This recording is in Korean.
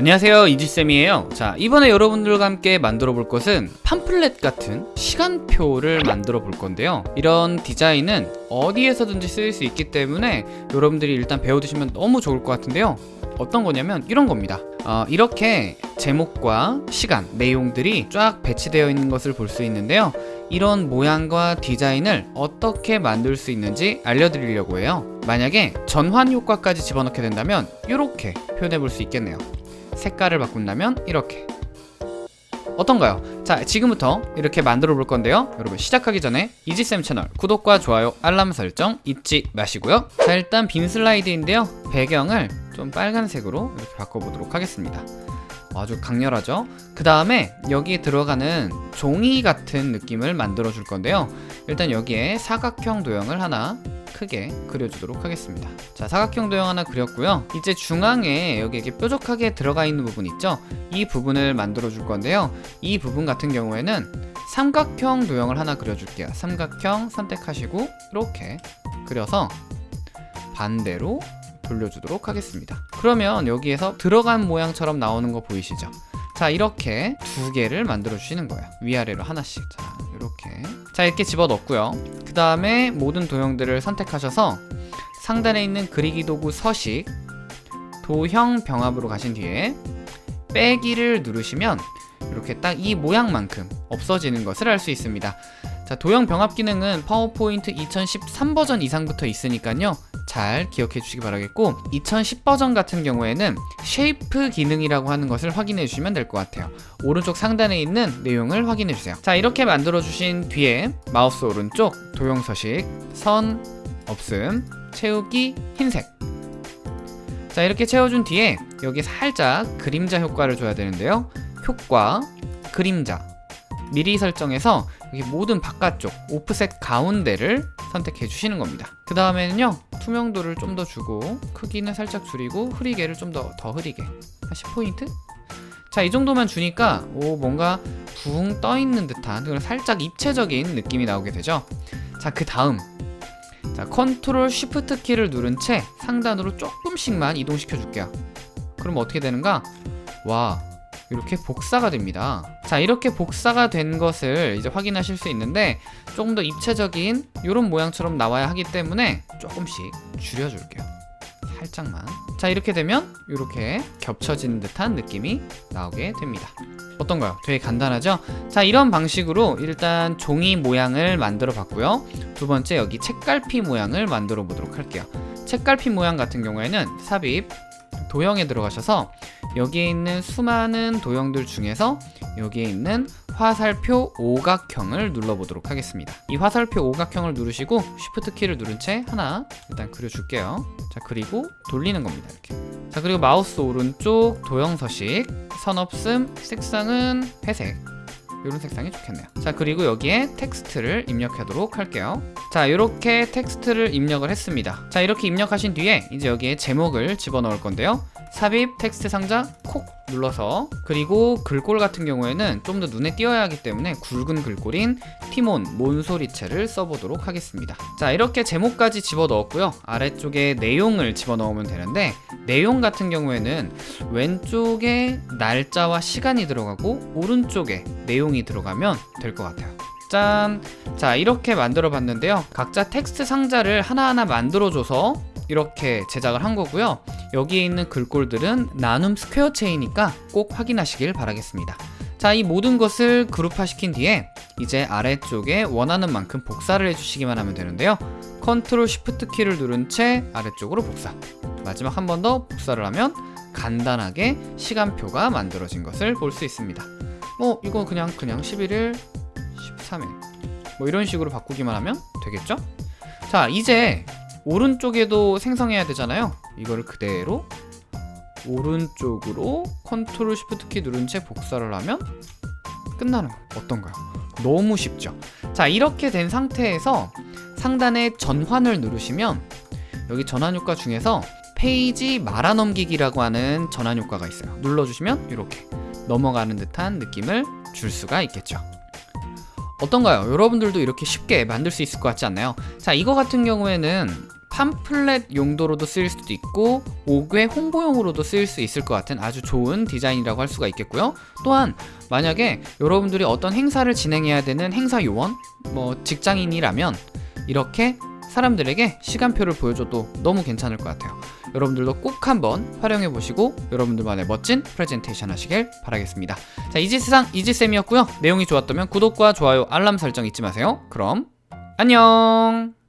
안녕하세요 이지쌤이에요. 자 이번에 여러분들과 함께 만들어 볼 것은 팜플렛 같은 시간표를 만들어 볼 건데요. 이런 디자인은 어디에서든지 쓰일 수 있기 때문에 여러분들이 일단 배워두시면 너무 좋을 것 같은데요. 어떤 거냐면 이런 겁니다. 어, 이렇게 제목과 시간, 내용들이 쫙 배치되어 있는 것을 볼 수 있는데요. 이런 모양과 디자인을 어떻게 만들 수 있는지 알려드리려고 해요. 만약에 전환 효과까지 집어넣게 된다면 이렇게 표현해 볼 수 있겠네요 색깔을 바꾼다면 이렇게. 어떤가요? 자 지금부터 이렇게 만들어 볼 건데요. 여러분 시작하기 전에 이지쌤 채널 구독과 좋아요 알람 설정 잊지 마시고요. 자 일단 빈 슬라이드인데요. 배경을 좀 빨간색으로 이렇게 바꿔보도록 하겠습니다 아주 강렬하죠? 그 다음에 여기에 들어가는 종이 같은 느낌을 만들어 줄 건데요. 일단 여기에 사각형 도형을 하나 크게 그려주도록 하겠습니다. 자 사각형 도형 하나 그렸고요. 이제 중앙에 여기 이렇게 뾰족하게 들어가 있는 부분 있죠? 이 부분을 만들어 줄 건데요. 이 부분 같은 경우에는 삼각형 도형을 하나 그려줄게요. 삼각형 선택하시고 이렇게 그려서 반대로 돌려주도록 하겠습니다. 그러면 여기에서 들어간 모양처럼 나오는 거 보이시죠? 자 이렇게 두 개를 만들어 주시는 거예요. 위아래로 하나씩. 자 이렇게. 자 이렇게 집어 넣고요. 그 다음에 모든 도형들을 선택하셔서 상단에 있는 그리기 도구 서식 도형 병합으로 가신 뒤에 빼기를 누르시면 이렇게 딱 이 모양만큼 없어지는 것을 알 수 있습니다. 자 도형 병합 기능은 파워포인트 2013 버전 이상부터 있으니까요 잘 기억해 주시기 바라겠고 2010 버전 같은 경우에는 shape 기능이라고 하는 것을 확인해 주시면 될 것 같아요. 오른쪽 상단에 있는 내용을 확인해 주세요. 자 이렇게 만들어 주신 뒤에 마우스 오른쪽 도형 서식 선 없음 채우기 흰색. 자 이렇게 채워준 뒤에 여기 살짝 그림자 효과를 줘야 되는데요. 효과 그림자. 미리 설정해서 여기 모든 바깥쪽 오프셋 가운데를 선택해 주시는 겁니다. 그 다음에는요 투명도를 좀 더 주고 크기는 살짝 줄이고 흐리게를 좀더더 흐리게. 한 10포인트? 자 이 정도만 주니까 오 뭔가 붕 떠있는 듯한 그런 살짝 입체적인 느낌이 나오게 되죠. 자 그 다음. 자 컨트롤 쉬프트 키를 누른 채 상단으로 조금씩만 이동시켜 줄게요. 그럼 어떻게 되는가? 와 이렇게 복사가 됩니다. 자 이렇게 복사가 된 것을 이제 확인하실 수 있는데 조금 더 입체적인 이런 모양처럼 나와야 하기 때문에 조금씩 줄여줄게요. 살짝만. 자 이렇게 되면 이렇게 겹쳐지는 듯한 느낌이 나오게 됩니다. 어떤가요? 되게 간단하죠? 자 이런 방식으로 일단 종이 모양을 만들어 봤고요. 두 번째 여기 책갈피 모양을 만들어 보도록 할게요. 책갈피 모양 같은 경우에는 삽입 도형에 들어가셔서 여기에 있는 수많은 도형들 중에서 여기에 있는 화살표 오각형을 눌러보도록 하겠습니다. 이 화살표 오각형을 누르시고 쉬프트 키를 누른 채 하나 일단 그려줄게요. 자 그리고 돌리는 겁니다 이렇게. 자 그리고 마우스 오른쪽 도형 서식. 선 없음 색상은 회색 이런 색상이 좋겠네요. 자 그리고 여기에 텍스트를 입력하도록 할게요. 자 이렇게 텍스트를 입력을 했습니다. 자 이렇게 입력하신 뒤에 이제 여기에 제목을 집어넣을 건데요. 삽입 텍스트 상자 콕 눌러서 그리고 글꼴 같은 경우에는 좀 더 눈에 띄어야 하기 때문에 굵은 글꼴인 티몬 몬소리체를 써보도록 하겠습니다. 자 이렇게 제목까지 집어넣었고요. 아래쪽에 내용을 집어넣으면 되는데 내용 같은 경우에는 왼쪽에 날짜와 시간이 들어가고 오른쪽에 내용이 들어가면 될 것 같아요. 짠! 자 이렇게 만들어 봤는데요. 각자 텍스트 상자를 하나하나 만들어 줘서 이렇게 제작을 한 거고요. 여기에 있는 글꼴들은 나눔 스퀘어 체이니까 꼭 확인하시길 바라겠습니다. 자 이 모든 것을 그룹화 시킨 뒤에 이제 아래쪽에 원하는 만큼 복사를 해주시기만 하면 되는데요. 컨트롤 shift 키를 누른 채 아래쪽으로 복사. 마지막 한 번 더 복사를 하면 간단하게 시간표가 만들어진 것을 볼 수 있습니다. 뭐 이거 그냥 그냥 11일 13일. 뭐 이런 식으로 바꾸기만 하면 되겠죠? 자 이제 오른쪽에도 생성해야 되잖아요 이거를 그대로 오른쪽으로 컨트롤 shift 키 누른 채 복사를 하면 끝나는 거 어떤가요? 너무 쉽죠? 자 이렇게 된 상태에서 상단에 전환을 누르시면 여기 전환 효과 중에서 페이지 말아넘기기라고 하는 전환 효과가 있어요 눌러주시면 이렇게 넘어가는 듯한 느낌을 줄 수가 있겠죠 어떤가요? 여러분들도 이렇게 쉽게 만들 수 있을 것 같지 않나요? 자 이거 같은 경우에는 팜플렛 용도로도 쓰일 수도 있고 5괴 홍보용으로도 쓰일 수 있을 것 같은 아주 좋은 디자인이라고 할 수가 있겠고요. 또한 만약에 여러분들이 어떤 행사를 진행해야 되는 행사 요원, 뭐 직장인이라면 이렇게 사람들에게 시간표를 보여줘도 너무 괜찮을 것 같아요. 여러분들도 꼭 한번 활용해 보시고 여러분들만의 멋진 프레젠테이션 하시길 바라겠습니다. 자, 이지세상 이지쌤이었고요. 내용이 좋았다면 구독과 좋아요, 알람 설정 잊지 마세요. 그럼 안녕!